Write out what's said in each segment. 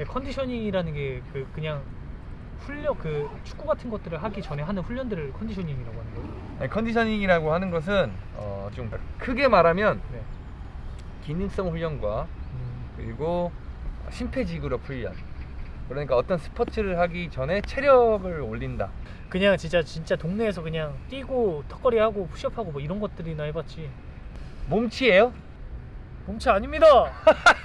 네, 컨디셔닝이라는 게 그 그냥 훈련 그 축구 같은 것들을 하기 전에 하는 훈련들을 컨디셔닝이라고 하는 거예요. 아니, 컨디셔닝이라고 하는 것은 어, 좀 크게 말하면 네. 기능성 훈련과 음, 그리고 심폐지구력 훈련. 그러니까 어떤 스포츠를 하기 전에 체력을 올린다. 그냥 진짜 진짜 동네에서 그냥 뛰고 턱걸이 하고 푸시업하고 뭐 이런 것들이나 해봤지. 몸치예요? 몸치 아닙니다.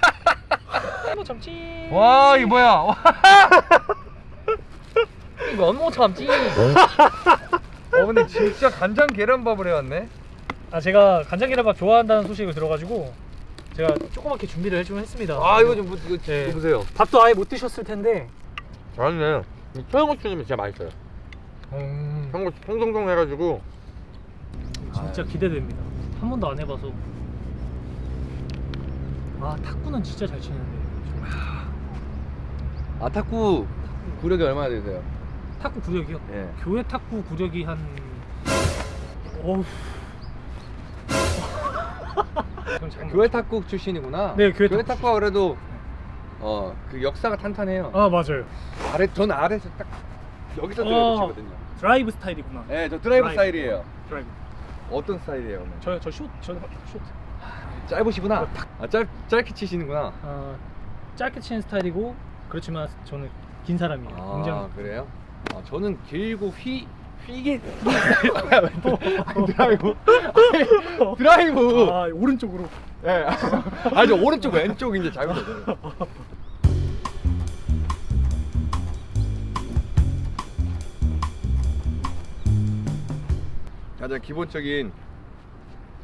뭐 참지. 와 이거 뭐야? 와. 이거 원모 참지. 어 근데 진짜 간장 계란밥을 해왔네. 아 제가 간장 계란밥 좋아한다는 소식을 들어가지고 제가 조그맣게 준비를 해주긴 했습니다. 아 이거 좀 보- 이거, 네. 이거 보세요. 밥도 아예 못 드셨을 텐데. 아니네. 청양고추는 진짜 맛있어요. 음, 청양고추 통통통 해가지고. 진짜 기대됩니다. 한 번도 안 해봐서. 아 탁구는 진짜 잘 치는데. 아 탁구 구력이 얼마나 되세요? 탁구 구력이요? 예. 교회 탁구 구력이 한 어우 그럼 잠깐만. 교회 탁구 출신이구나. 네, 교회 탁구 탁구가 그래도 어 그 역사가 탄탄해요. 아 맞아요 아래 전 아래에서 딱 여기서 어. 들어치거든요. 드라이브 스타일이구나 네, 저 드라이브 드라이브. 스타일이에요. 드라이브 어떤 스타일이에요? 오늘? 저저숏 저는 숏 짧으시구나. 아, 짧 짧게 치시는구나. 아, 짧게 치는 스타일이고 그렇지만 저는 긴 사람이에요 아, 굉장히 그래요? 아, 저는 길고 휘 휘게 아니, 드라이브 아니, 드라이브. 아 오른쪽으로 예. 아니 저 오른쪽 왼쪽 이제 잘못했어요. 가장 기본적인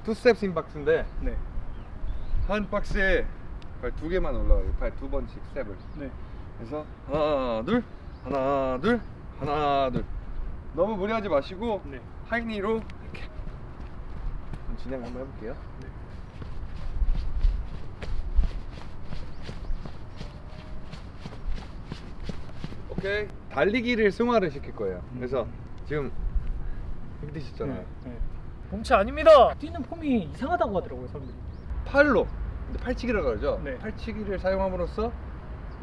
투스텝 심박스인데 네 한 박스에 발 두 개만 올라가요. 발 두 번씩 스텝을. 네. 그래서 하나 둘 하나 둘 하나 둘 너무 무리하지 마시고 네. 하이니로 이렇게 진행 한번 해볼게요. 네. 오케이 달리기를 승화를 시킬 거예요. 그래서 음. 지금 이렇게 되셨잖아요. 네. 네. 몸치 아닙니다 뛰는 폼이 이상하다고 하더라고요 사람들이 팔로 팔치기라고 그러죠. 네. 팔치기를 사용함으로써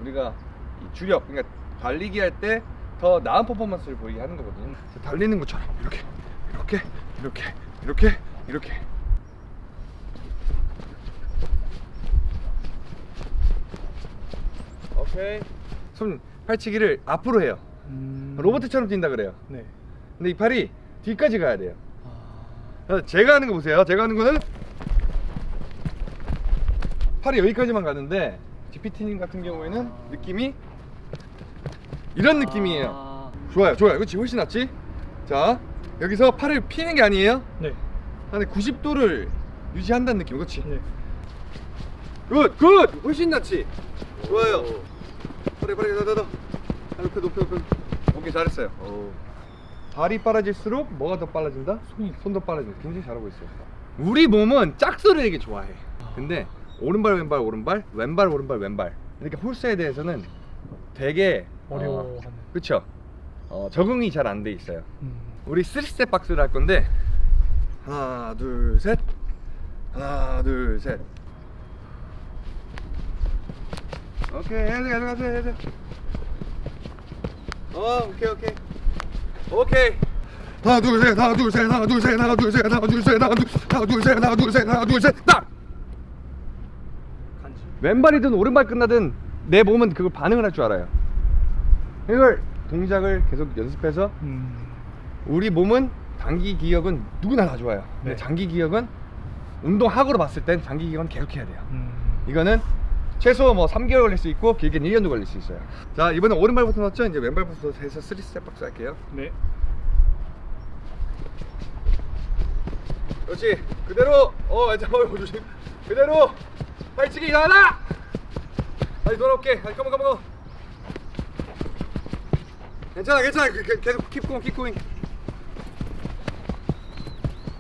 우리가 이 주력 그러니까 달리기 할 때 더 나은 퍼포먼스를 보이게 하는 거거든요. 달리는 것처럼 이렇게 이렇게 이렇게 이렇게 이렇게 오케이 손 팔치기를 앞으로 해요. 음... 로봇처럼 뛴다 그래요. 네 근데 이 팔이 뒤까지 가야 돼요. 아... 제가 하는 거 보세요. 제가 하는 거는 팔이 여기까지만 가는데 GPT님 같은 경우에는 느낌이 이런 느낌이에요. 아... 좋아요, 좋아요. 그렇지, 훨씬 낫지? 자, 여기서 팔을 피는 게 아니에요. 네. 근데 90도를 유지한다는 느낌, 그렇지? 네. good, good, 훨씬 낫지? 좋아요. 빨리, 빨리, 더, 더, 더. 높여, 높여, 높여. 오케이, 잘했어요. 발이 빨라질수록 뭐가 더 빨라진다? 손이. 손도 빨라진다. 굉장히 잘하고 있어요. 우리 몸은 짝수를 되게 좋아해. 근데 오른발, 왼발, 오른발, 왼발, 오른발, 왼발. 그러니까 홀수에 대해서는 되게 어려워하는. 그렇죠. 어, 적응이 잘 안 돼 있어요. 음. 우리 3스텝 박스를 할 건데 하나, 둘, 셋. 하나, 둘, 셋. 오케이, 해야 돼, 해야 돼. 어, 오케이, 오케이. 오케이. 하나, 둘, 셋, 하나, 둘, 셋, 하나, 둘, 셋, 하나, 둘, 셋, 하나, 둘, 셋, 하나, 둘, 하나, 둘, 셋, 하나, 둘, 셋, 하나, 둘, 셋, 딱. 왼발이든 오른발 끝나든 내 몸은 그걸 반응을 할 줄 알아요. 이걸 동작을 계속 연습해서 음. 우리 몸은 단기 기억은 누구나 다 좋아요. 근데 네. 장기 기억은 운동학으로 봤을 땐 장기 기억은 계속 해야 돼요. 음. 이거는 최소 뭐 3개월 걸릴 수 있고 길게는 1년도 걸릴 수 있어요. 자 이번에 오른발부터 넣었죠? 이제 왼발부터 해서 3스텝 박스 할게요. 네. 그렇지 그대로 어 잠깐만 조심 그대로 발치기 나가라! 다시 돌아올게. 다시 come on come on come on 괜찮아 괜찮아. 그- 그- 계속 keep going keep going.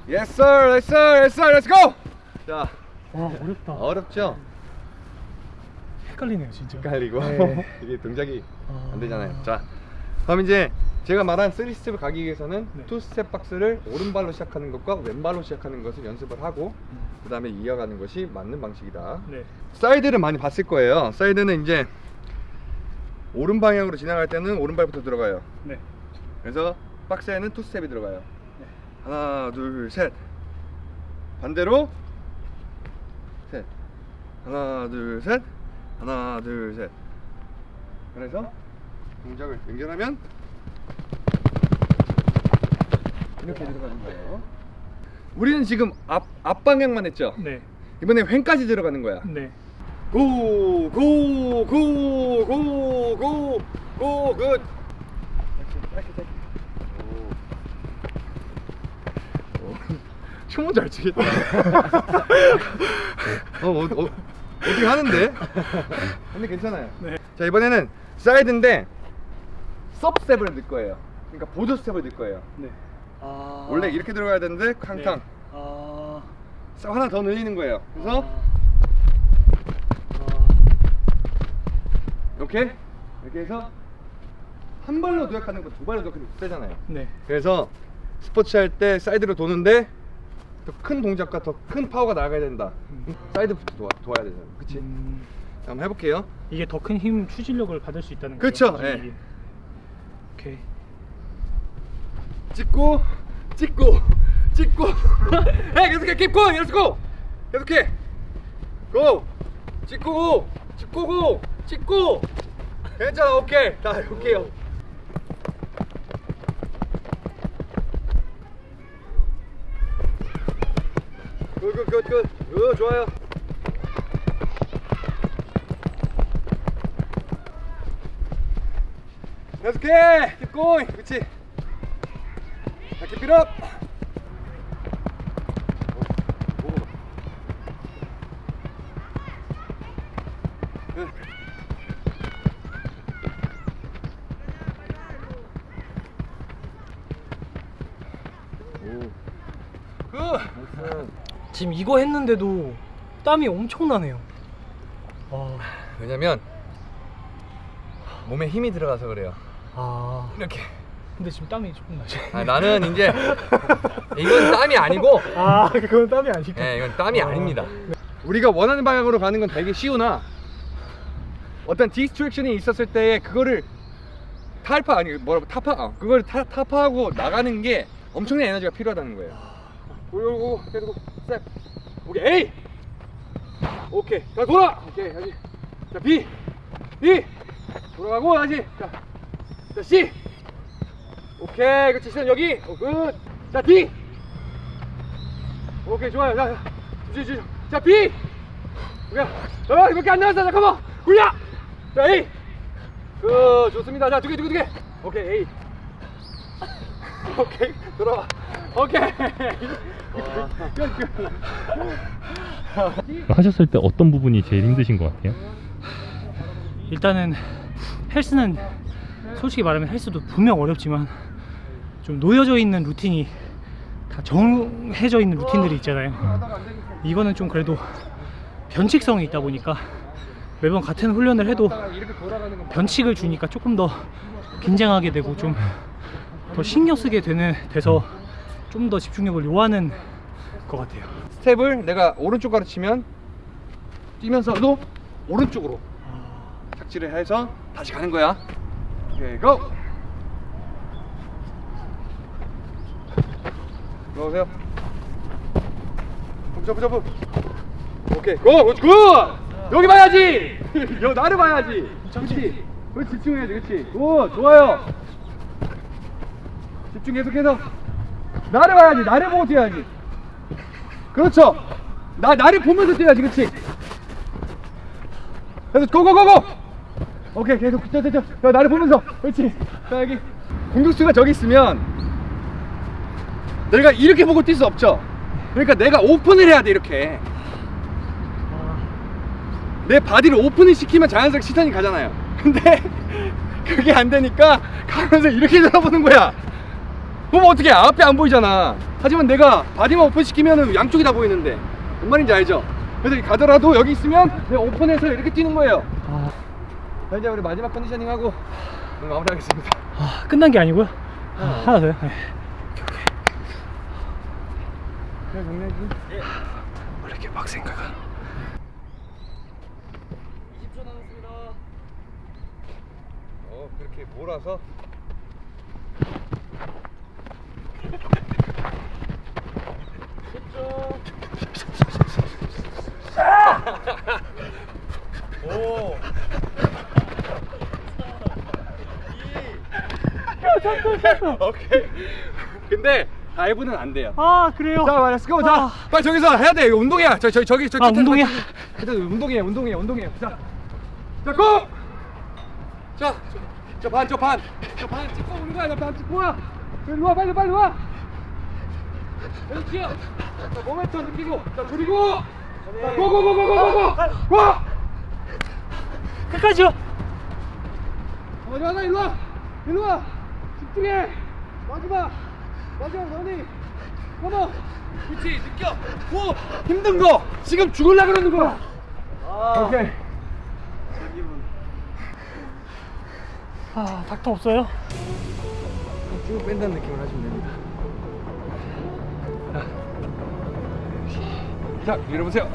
Yes sir. Yes sir. Yes sir. Let's go! 자 와 어렵다. 어렵죠? 헷갈리네요 진짜. 헷갈리고. 네. 이게 동작이 아. 안 되잖아요. 자 그럼 이제 제가 말한 3스텝을 가기 위해서는 네. 2스텝 박스를 오른발로 시작하는 것과 왼발로 시작하는 것을 연습을 하고 음. 그 다음에 이어가는 것이 맞는 방식이다 네. 사이드를 많이 봤을 거예요 사이드는 이제 오른 방향으로 지나갈 때는 오른발부터 들어가요. 네. 그래서 박스에는 two 스텝이 들어가요. 네. 하나, 둘, 셋. 반대로 셋. 하나, 둘, 셋. 하나, 둘, 셋. 그래서 동작을 연결하면 이렇게 들어가는 거예요. 우리는 지금 앞, 앞 방향만 했죠. 네. 이번에 횡까지 들어가는 거야. 네. go, go, go, go, go, go, good. 춤은 잘 추겠다. 어, 어, 어, 어떻게 하는데? 근데 괜찮아요. 네. 자 이번에는 사이드인데 sub 스텝을 넣을 거예요. 그러니까 보조 스텝을 넣을 거예요. 네. 아. 원래 이렇게 들어가야 되는데 캉캉. 네. 아. 싹 하나 더 늘리는 거예요. 그래서 아. 이렇게 이렇게 해서 한 발로 도약하는 거 두 발로 도약하는 거 세잖아요. 네. 그래서 스포츠 할 때 사이드로 도는데 더 큰 동작과 더 큰 파워가 나가야 된다. 음. 사이드부터 도와, 도와야 되잖아요. 그치? 음, 자, 한번 해볼게요. 이게 더 큰 힘 추진력을 받을 수 있다는 거죠. 예. 이게. 오케이. 찍고 찍고 찍고. 해 계속해 keep going let's go. 계속해. Go. 찍고 고 찍고 고 찍고. 괜찮아 오케이 다 오케이요 굿굿굿굿 좋아요. 계속해. Keep going. 그치 자, keep it up. 지금 이거 했는데도 땀이 엄청나네요. 아. 왜냐면 몸에 힘이 들어가서 그래요. 아. 이렇게. 근데 지금 땀이 조금 나죠. 아, 나는 이제 이건 땀이 아니고 아, 그건 땀이 아니고. 네, 이건 땀이 아. 아닙니다. 우리가 원하는 방향으로 가는 건 되게 쉬우나? 어떤 distraction이 있었을 때 그거를 탈파 아니 뭐라고 타파? 어, 그걸 타, 타파하고 나가는 게 엄청난 에너지가 필요하다는 거예요. 오오오 계속 스텝. 오케이. A 오케이. 자 돌아! 오케이 다시. 자 B B 돌아가고 다시. 자, 자 C 오케이 그렇지. 시선 여기. 어, 굿자 D 오케이 좋아요. 자, 자, 자, 자, 자 B 오케이. 어 이렇게 안 나왔어. 잠깐만 굴려. 자 A 그 좋습니다. 자 두 개 두 개 두개. 오케이 A 오케이 돌아와. 오케이. 끝, 끝. 하셨을 때 어떤 부분이 제일 힘드신 것 같아요? 일단은 헬스는 솔직히 말하면 헬스도 분명 어렵지만 좀 놓여져 있는 루틴이 다 정해져 있는 루틴들이 있잖아요. 이거는 좀 그래도 변칙성이 있다 보니까 매번 같은 훈련을 해도 변칙을 주니까 조금 더 긴장하게 되고 좀 더 신경 쓰게 되는 돼서 좀 더 집중력을 요하는 것 같아요. 스텝을 내가 오른쪽 가르치면 뛰면서도 오른쪽으로 착지를 해서 다시 가는 거야. 오케이, go! 들어오세요. 점프, 점프, 점프. 오케이, go! Good! Good! 여기 봐야지! 여 나를 봐야지! 그렇지! 그렇지, 집중해야지, 그렇지! Good! 좋아요! 집중 계속해서 나를 봐야지, 나를 보고 뛰어야지! 그렇죠. 나 나를 보면서 뛰어야지, 그렇지. 그래서 go go go go. 오케이, 계속 저 저저 저, 나를 보면서, 그렇지. 자 여기 공격수가 저기 있으면 내가 이렇게 보고 뛸 수 없죠. 그러니까 내가 오픈을 해야 돼 이렇게. 내 body를 오픈을 시키면 자연스럽게 시선이 가잖아요. 근데 그게 안 되니까 가면서 이렇게 돌아보는 거야. 그럼 어떻게 앞에 안 보이잖아. 하지만 내가 body만 오픈 시키면 양쪽이 다 보이는데 뭔 말인지 알죠? 그래서 가더라도 여기 있으면 내가 오픈해서 이렇게 뛰는 거예요. 아, 자, 이제 우리 마지막 conditioning 하고 마무리하겠습니다. 아, 끝난 게 아니고요. 아, 하나 더요. 네. 그냥 정리해지. 원래 이렇게 빡센가가. 20초 남았습니다. 이렇게 몰아서 오. 오케이. 근데 dive는 안 돼요. 아 그래요? 자, let's go. 자, 아. 빨리 저기서 해야 돼. 운동이야. 저, 저, 저기, 저. 아, 끝에 운동이야? 일단 운동이에요. 운동이에요. 운동이에요. 자, 자, go! 자, 저, 저 반, 저 반, 저 반 찍고 오는 거야. 저반 찍고 와. 일로 와, 빨리, 빨리 와. 그렇지요. 자, 모멘텀 느끼고, 자, 그리고, 자, go go go go go go go, go! 끝까지요. 어디 가자, 일로 와, 일로 와. 집중해. 마지막, 마지막 너니. 고모. 그렇지, 느껴. 고. 힘든 거. 지금 죽을라 그러는 거야. 오케이. 아 닥터 없어요? 쭉 뺀다는 느낌을 하시면 됩니다. 자, 자 밀어보세요.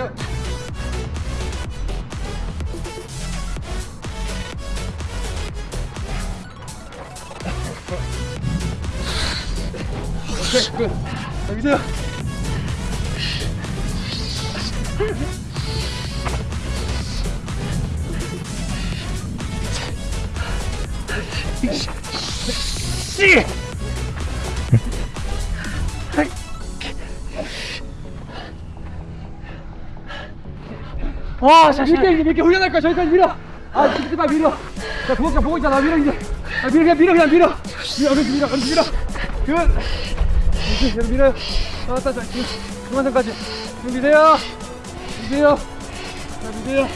보세요. 오케이, 끝. 자, 미세요. 씨. 와, 자, 밀게 이제 밀게. 훈련할 거야 저기까지 밀어. 아 찍지 마 밀어. 자 구독자 보고 있잖아 밀어 이제. 아 밀어 그냥 밀어 그냥 밀어. 밀어 얼른 밀어 얼른 밀어. 그. 이제 계속 밀어요 나왔다 자 지금 중간선까지. 지금 미세요. 미세요. 자 자,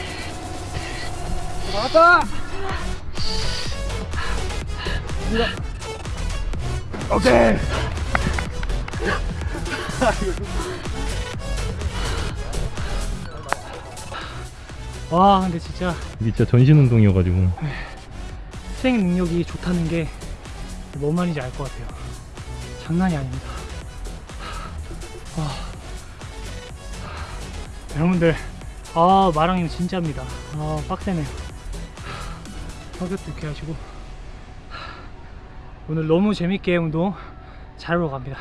나왔다. 밀어. 오케이 와, 근데 진짜 이게 진짜 전신 운동이어가지고 수행 능력이 좋다는 게 뭔 말인지 알 것 같아요. 장난이 아닙니다. 와. 여러분들, 아, 마랑님 진짜입니다. 아, 빡세네요. 성격도 이렇게 하시고. 오늘 너무 재밌게 운동 잘하러 갑니다.